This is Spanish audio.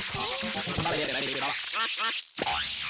Vale, vale.